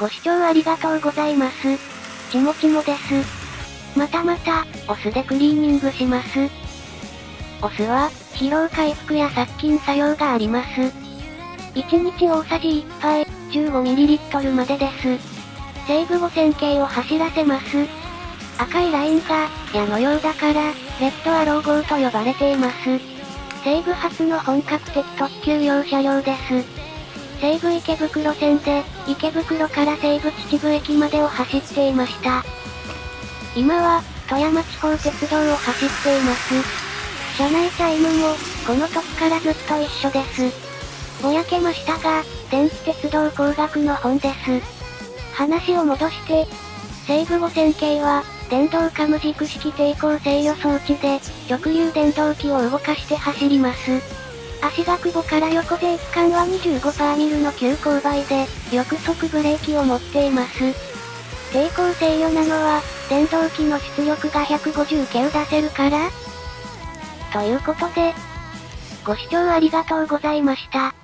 ご視聴ありがとうございます。ちもちもです。またまた、お酢でクリーニングします。お酢は、疲労回復や殺菌作用があります。1日大さじ1杯、15ml までです。西武五線形を走らせます。赤いラインが、矢のようだから、レッドアロー号と呼ばれています。西武初の本格的特急用車両です。西武池袋線で、池袋から西武秩父駅までを走っていました。今は、富山地方鉄道を走っています。車内チャイムも、この時からずっと一緒です。ぼやけましたが、電気鉄道工学の本です。話を戻して、西武五線形は、電動カム軸式抵抗制御装置で、直流電動機を動かして走ります。足が久保から横で一貫は25パーミルの急勾配で、翼速ブレーキを持っています。抵抗制御なのは、電動機の出力が150系を出せるから？ということで、ご視聴ありがとうございました。